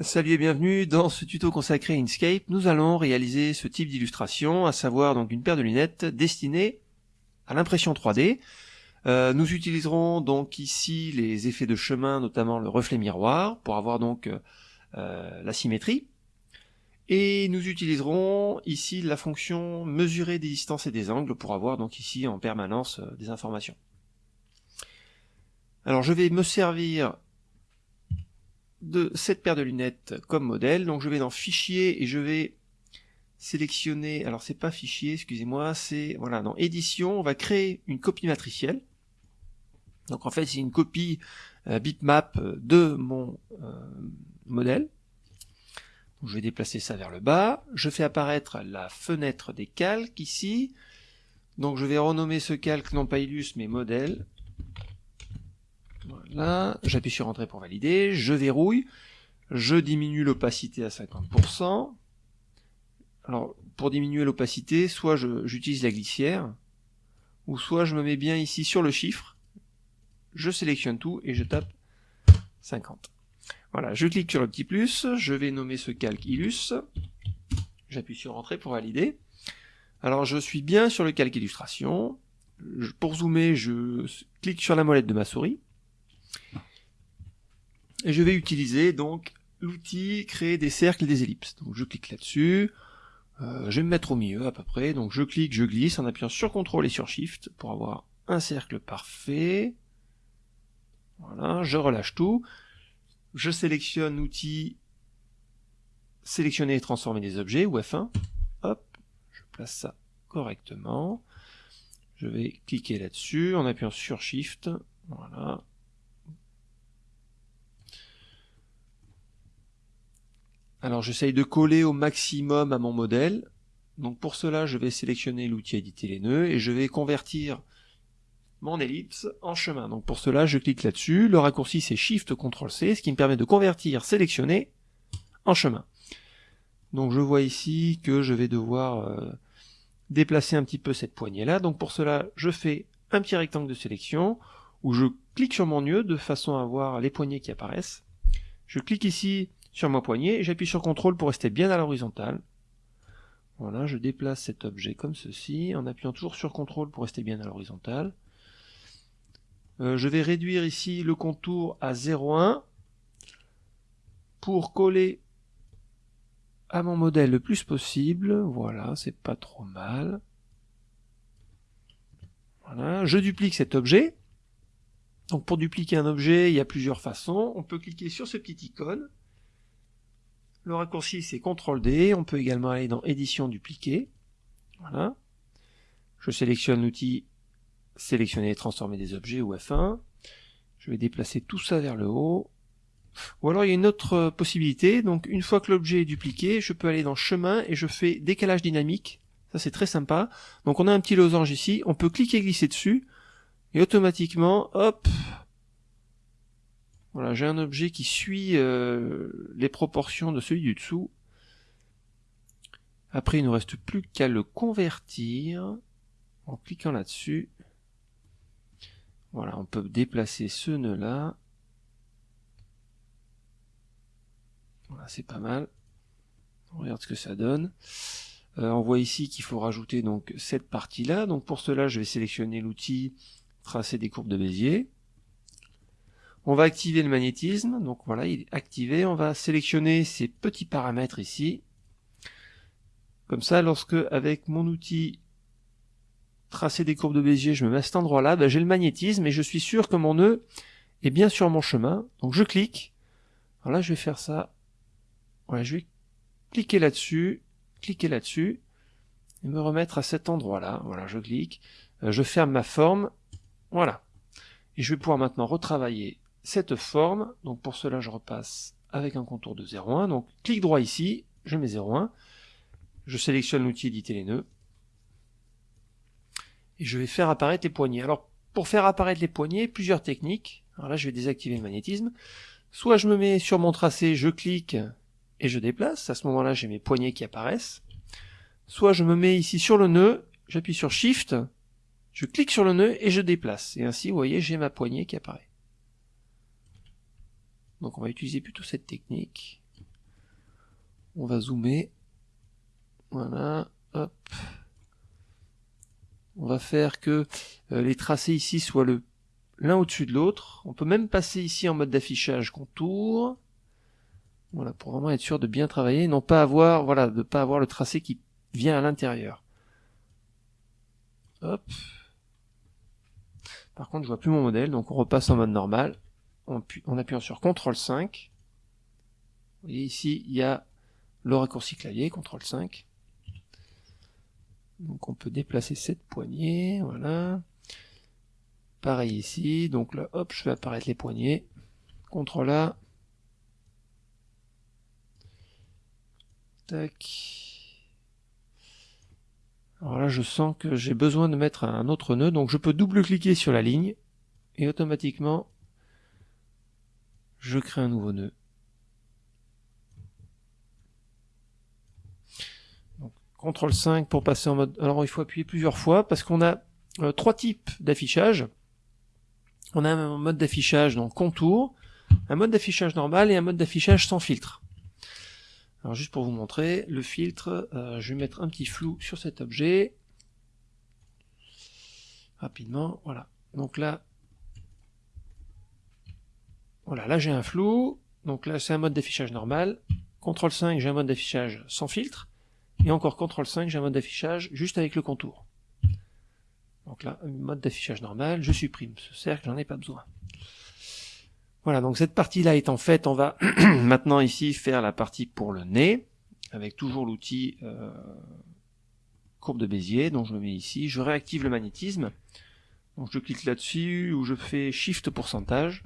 Salut et bienvenue dans ce tuto consacré à Inkscape. Nous allons réaliser ce type d'illustration, à savoir donc une paire de lunettes destinée à l'impression 3D. Euh, nous utiliserons donc ici les effets de chemin, notamment le reflet miroir, pour avoir donc euh, la symétrie. Et nous utiliserons ici la fonction mesurer des distances et des angles pour avoir donc ici en permanence euh, des informations. Alors je vais me servir de cette paire de lunettes comme modèle. Donc je vais dans fichier et je vais sélectionner, alors c'est pas fichier, excusez-moi, c'est voilà, dans édition, on va créer une copie matricielle. Donc en fait c'est une copie euh, bitmap de mon euh, modèle. Je vais déplacer ça vers le bas. Je fais apparaître la fenêtre des calques ici. Donc je vais renommer ce calque non pas Illus mais modèle. Voilà, j'appuie sur Entrée pour valider, je verrouille, je diminue l'opacité à 50%. Alors, pour diminuer l'opacité, soit j'utilise la glissière, ou soit je me mets bien ici sur le chiffre, je sélectionne tout et je tape 50. Voilà, je clique sur le petit plus, je vais nommer ce calque Illus, j'appuie sur Entrée pour valider. Alors je suis bien sur le calque illustration, pour zoomer, je clique sur la molette de ma souris, et je vais utiliser donc l'outil créer des cercles et des ellipses. Donc je clique là-dessus, euh, je vais me mettre au milieu à peu près, donc je clique, je glisse en appuyant sur CTRL et sur SHIFT pour avoir un cercle parfait. Voilà, je relâche tout. Je sélectionne l'outil sélectionner et transformer des objets, ou F1. Hop, je place ça correctement. Je vais cliquer là-dessus en appuyant sur Shift. Voilà, Alors j'essaye de coller au maximum à mon modèle. Donc pour cela, je vais sélectionner l'outil éditer les nœuds et je vais convertir mon ellipse en chemin. Donc pour cela, je clique là-dessus. Le raccourci c'est Shift CTRL C, ce qui me permet de convertir sélectionner en chemin. Donc je vois ici que je vais devoir euh, déplacer un petit peu cette poignée là. Donc pour cela, je fais un petit rectangle de sélection où je clique sur mon nœud de façon à voir les poignées qui apparaissent. Je clique ici sur ma poignée, j'appuie sur CTRL pour rester bien à l'horizontale. Voilà, je déplace cet objet comme ceci, en appuyant toujours sur CTRL pour rester bien à l'horizontale. Euh, je vais réduire ici le contour à 0,1 pour coller à mon modèle le plus possible. Voilà, c'est pas trop mal. Voilà, je duplique cet objet. Donc pour dupliquer un objet, il y a plusieurs façons. On peut cliquer sur ce petit icône. Le raccourci c'est CTRL D, on peut également aller dans édition dupliquer. Voilà. Je sélectionne l'outil sélectionner et transformer des objets ou F1. Je vais déplacer tout ça vers le haut. Ou alors il y a une autre possibilité, donc une fois que l'objet est dupliqué, je peux aller dans chemin et je fais décalage dynamique. Ça c'est très sympa. Donc on a un petit losange ici, on peut cliquer et glisser dessus, et automatiquement, hop, voilà, j'ai un objet qui suit euh, les proportions de celui du dessous. Après, il ne nous reste plus qu'à le convertir en cliquant là-dessus. Voilà, on peut déplacer ce nœud-là. Voilà, c'est pas mal. On regarde ce que ça donne. Euh, on voit ici qu'il faut rajouter donc cette partie-là. Donc pour cela, je vais sélectionner l'outil tracer des courbes de Bézier. On va activer le magnétisme, donc voilà, il est activé. On va sélectionner ces petits paramètres ici. Comme ça, lorsque avec mon outil tracer des courbes de Bézier, je me mets à cet endroit-là, ben, j'ai le magnétisme et je suis sûr que mon nœud est bien sur mon chemin. Donc je clique. Alors là, je vais faire ça. Voilà, je vais cliquer là-dessus, cliquer là-dessus et me remettre à cet endroit-là. Voilà, je clique, euh, je ferme ma forme. Voilà. Et je vais pouvoir maintenant retravailler cette forme. Donc pour cela, je repasse avec un contour de 0,1. Donc clic droit ici, je mets 0,1. Je sélectionne l'outil éditer les nœuds. Et je vais faire apparaître les poignées. Alors pour faire apparaître les poignées, plusieurs techniques. Alors là, je vais désactiver le magnétisme. Soit je me mets sur mon tracé, je clique et je déplace. À ce moment-là, j'ai mes poignées qui apparaissent. Soit je me mets ici sur le nœud, j'appuie sur Shift, je clique sur le nœud et je déplace. Et ainsi, vous voyez, j'ai ma poignée qui apparaît. Donc on va utiliser plutôt cette technique. On va zoomer. Voilà, hop. On va faire que euh, les tracés ici soient l'un au-dessus de l'autre. On peut même passer ici en mode d'affichage contour. Voilà, pour vraiment être sûr de bien travailler, non pas avoir, voilà, de pas avoir le tracé qui vient à l'intérieur. Hop. Par contre, je vois plus mon modèle, donc on repasse en mode normal, en, appuyant sur CTRL 5. Vous voyez ici, il y a le raccourci clavier, CTRL 5. Donc on peut déplacer cette poignée, voilà. Pareil ici, donc là, hop, je fais apparaître les poignées. CTRL A. Tac. Alors là, je sens que j'ai besoin de mettre un autre nœud, donc je peux double-cliquer sur la ligne, et automatiquement, je crée un nouveau nœud. CTRL 5 pour passer en mode... Alors il faut appuyer plusieurs fois, parce qu'on a euh, trois types d'affichage. On a un mode d'affichage, donc contour, un mode d'affichage normal et un mode d'affichage sans filtre. Alors juste pour vous montrer, le filtre, euh, je vais mettre un petit flou sur cet objet. Rapidement, voilà. Donc là, voilà, là j'ai un flou. Donc là c'est un mode d'affichage normal. CTRL 5, j'ai un mode d'affichage sans filtre. Et encore CTRL 5, j'ai un mode d'affichage juste avec le contour. Donc là, mode d'affichage normal, je supprime ce cercle, j'en ai pas besoin. Voilà, donc cette partie-là étant faite, on va maintenant ici faire la partie pour le nez, avec toujours l'outil euh, courbe de Bézier, donc je le mets ici, je réactive le magnétisme, donc je clique là-dessus, ou je fais Shift pourcentage,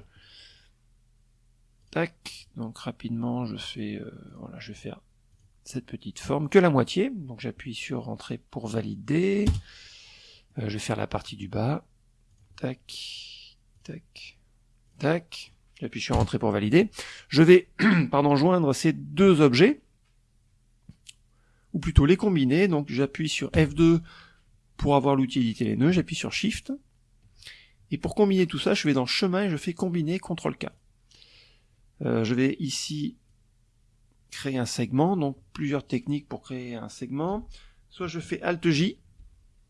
tac, donc rapidement je fais, euh, voilà, je vais faire cette petite forme, que la moitié, donc j'appuie sur Entrée pour valider, euh, je vais faire la partie du bas, tac, tac, tac, J'appuie sur Entrée pour valider. Je vais pardon, joindre ces deux objets, ou plutôt les combiner. Donc j'appuie sur F2 pour avoir l'outil éditer les nœuds, j'appuie sur Shift. Et pour combiner tout ça, je vais dans Chemin et je fais Combiner, CTRL-K. Euh, je vais ici créer un segment, donc plusieurs techniques pour créer un segment. Soit je fais Alt-J,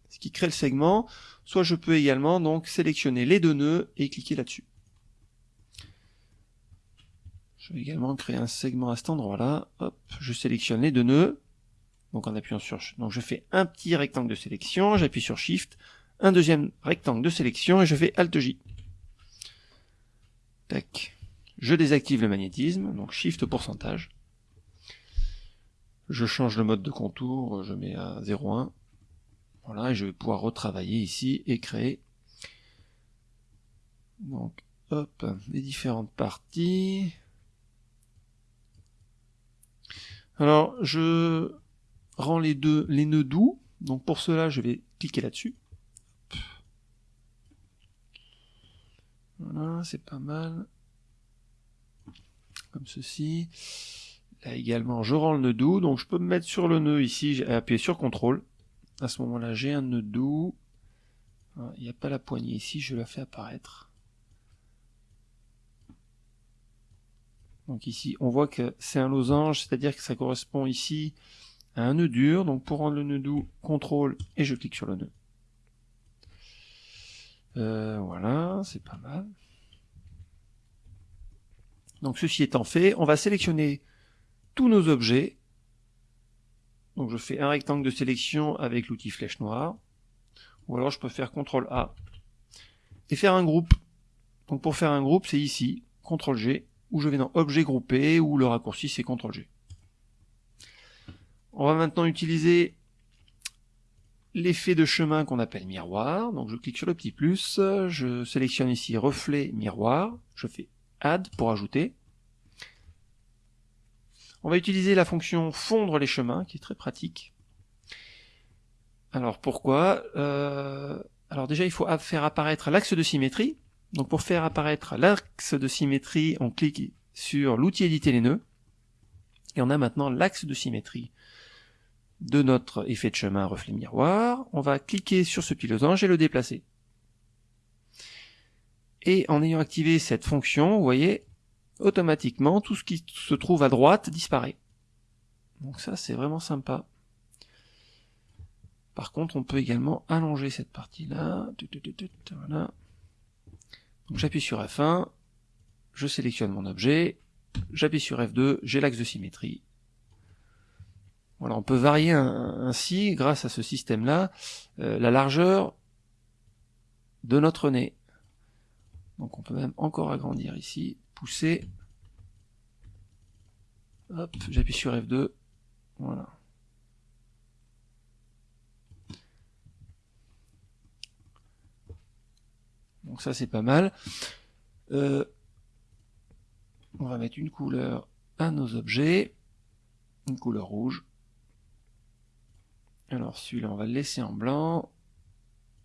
ce qui crée le segment, soit je peux également donc sélectionner les deux nœuds et cliquer là-dessus. Je vais également créer un segment à cet endroit-là. Hop, je sélectionne les deux nœuds. Donc en appuyant sur... Donc je fais un petit rectangle de sélection, j'appuie sur Shift, un deuxième rectangle de sélection et je fais Alt-J. Tac. Je désactive le magnétisme, donc Shift pourcentage. Je change le mode de contour, je mets à 0,1. Voilà, et je vais pouvoir retravailler ici et créer. Donc, hop, les différentes parties. Alors, je rends les deux les nœuds doux. Donc pour cela, je vais cliquer là-dessus. Voilà, c'est pas mal. Comme ceci. Là également, je rends le nœud doux. Donc je peux me mettre sur le nœud ici, j'ai appuyé sur CTRL. À ce moment-là, j'ai un nœud doux. Il n'y a pas la poignée ici, je la fais apparaître. Donc ici, on voit que c'est un losange, c'est-à-dire que ça correspond ici à un nœud dur. Donc pour rendre le nœud doux, CTRL et je clique sur le nœud. Euh, voilà, c'est pas mal. Donc ceci étant fait, on va sélectionner tous nos objets. Donc je fais un rectangle de sélection avec l'outil flèche noire. Ou alors je peux faire CTRL A et faire un groupe. Donc pour faire un groupe, c'est ici, CTRL G, où je vais dans Objet groupé, où le raccourci c'est CTRL-G. On va maintenant utiliser l'effet de chemin qu'on appelle miroir. Donc je clique sur le petit plus, je sélectionne ici reflet miroir, je fais Add pour ajouter. On va utiliser la fonction fondre les chemins, qui est très pratique. Alors pourquoi? Euh, Alors déjà il faut faire apparaître l'axe de symétrie. Donc pour faire apparaître l'axe de symétrie, on clique sur l'outil éditer les nœuds, et on a maintenant l'axe de symétrie de notre effet de chemin reflet miroir. On va cliquer sur ce pilotange et le déplacer. Et en ayant activé cette fonction, vous voyez, automatiquement, tout ce qui se trouve à droite disparaît. Donc ça, c'est vraiment sympa. Par contre, on peut également allonger cette partie-là. Voilà. Donc j'appuie sur F1, je sélectionne mon objet, j'appuie sur F2, j'ai l'axe de symétrie. Voilà, on peut varier ainsi, grâce à ce système-là, euh, la largeur de notre nez. Donc on peut même encore agrandir ici, pousser. Hop, j'appuie sur F2. Voilà. Donc ça c'est pas mal. Euh, on va mettre une couleur à nos objets, une couleur rouge. Alors celui-là on va le laisser en blanc,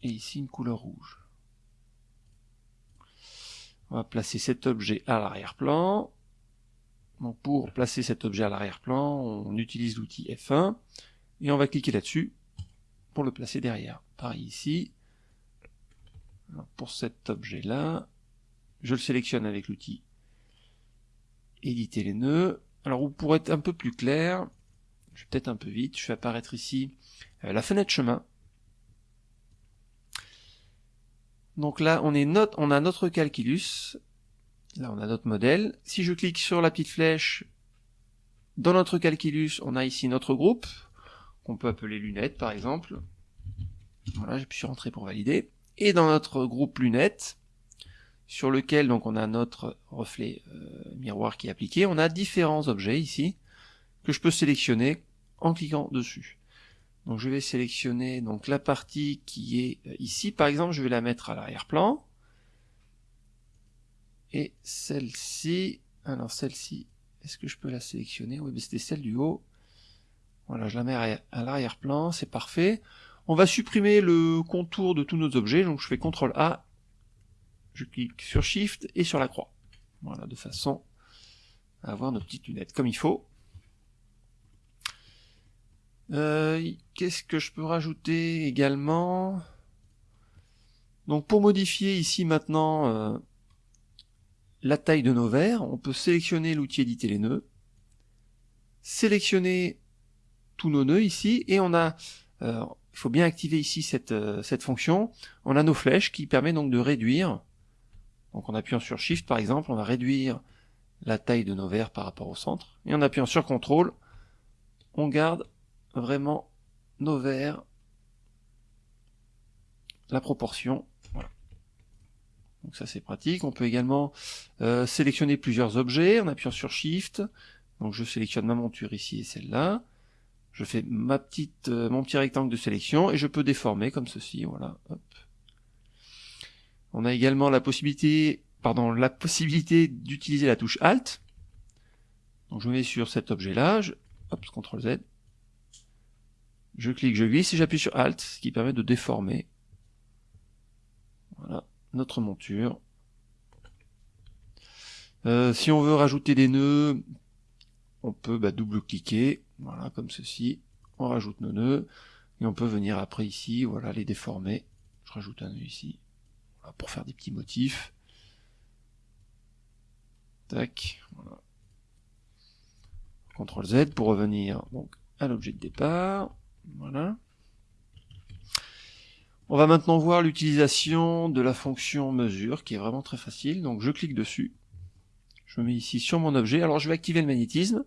et ici une couleur rouge. On va placer cet objet à l'arrière-plan. Donc pour placer cet objet à l'arrière-plan, on utilise l'outil F1, et on va cliquer là-dessus pour le placer derrière. Pareil ici, pour cet objet-là, je le sélectionne avec l'outil éditer les nœuds. Alors pour être un peu plus clair, je vais peut-être un peu vite, je fais apparaître ici euh, la fenêtre chemin. Donc là, on, est on a notre calculus, là on a notre modèle. Si je clique sur la petite flèche, dans notre calculus, on a ici notre groupe, qu'on peut appeler lunettes par exemple. Voilà, j'ai pu rentrer pour valider. Et dans notre groupe lunettes, sur lequel donc on a notre reflet euh, miroir qui est appliqué, on a différents objets ici que je peux sélectionner en cliquant dessus. Donc je vais sélectionner donc la partie qui est euh, ici, par exemple je vais la mettre à l'arrière-plan. Et celle-ci, alors celle-ci, est-ce que je peux la sélectionner? Oui, mais c'était celle du haut. Voilà, je la mets à l'arrière-plan, c'est parfait. On va supprimer le contour de tous nos objets, donc je fais CTRL A, je clique sur Shift et sur la croix. Voilà, de façon à avoir nos petites lunettes comme il faut. Euh, qu'est-ce que je peux rajouter également? Donc pour modifier ici maintenant euh, la taille de nos verres, on peut sélectionner l'outil éditer les nœuds, sélectionner tous nos nœuds ici, et on a euh, il faut bien activer ici cette, euh, cette fonction. On a nos flèches qui permet donc de réduire. Donc en appuyant sur Shift par exemple, on va réduire la taille de nos verres par rapport au centre. Et en appuyant sur CTRL, on garde vraiment nos verres, la proportion. Voilà. Donc ça c'est pratique. On peut également euh, sélectionner plusieurs objets en appuyant sur Shift. Donc je sélectionne ma monture ici et celle-là je fais ma petite, euh, mon petit rectangle de sélection et je peux déformer comme ceci, voilà. On a également la possibilité, pardon, la possibilité d'utiliser la touche Alt. Donc je mets sur cet objet-là, hop, CTRL Z. Je clique, je glisse et j'appuie sur Alt, ce qui permet de déformer. Voilà, notre monture. Euh, si on veut rajouter des nœuds, on peut bah, double-cliquer voilà, comme ceci. On rajoute nos nœuds. Et on peut venir après ici, voilà, les déformer. Je rajoute un nœud ici. pour faire des petits motifs. Tac. Voilà. CTRL Z pour revenir donc à l'objet de départ. Voilà. On va maintenant voir l'utilisation de la fonction mesure qui est vraiment très facile. Donc je clique dessus. Je me mets ici sur mon objet. Alors je vais activer le magnétisme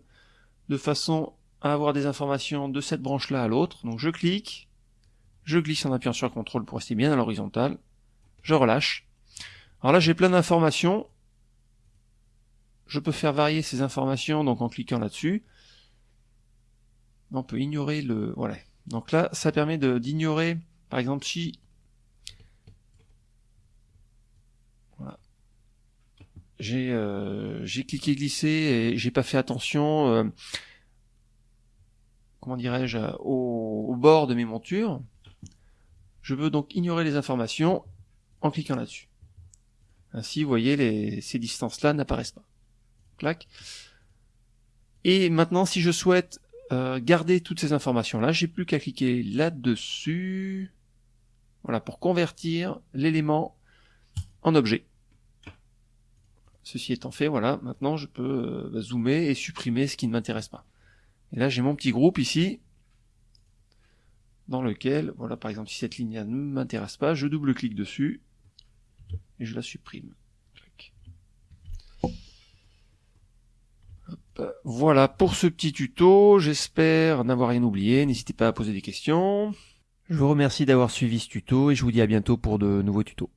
de façon à avoir des informations de cette branche-là à l'autre. Donc je clique, je glisse en appuyant sur CTRL pour rester bien à l'horizontale, je relâche. Alors là j'ai plein d'informations, je peux faire varier ces informations donc en cliquant là-dessus. On peut ignorer le... Voilà. Donc là ça permet d'ignorer, par exemple si... Voilà. J'ai euh, cliqué glisser et j'ai pas fait attention... Euh, comment dirais-je, au, bord de mes montures. Je veux donc ignorer les informations en cliquant là-dessus. Ainsi, vous voyez, les, ces distances-là n'apparaissent pas. Clac. Et maintenant, si je souhaite euh, garder toutes ces informations-là, j'ai plus qu'à cliquer là-dessus. Voilà, pour convertir l'élément en objet. Ceci étant fait, voilà, maintenant je peux euh, zoomer et supprimer ce qui ne m'intéresse pas. Et là, j'ai mon petit groupe ici, dans lequel, voilà, par exemple, si cette ligne ne m'intéresse pas, je double-clique dessus, et je la supprime. Voilà pour ce petit tuto, j'espère n'avoir rien oublié, n'hésitez pas à poser des questions. Je vous remercie d'avoir suivi ce tuto et je vous dis à bientôt pour de nouveaux tutos.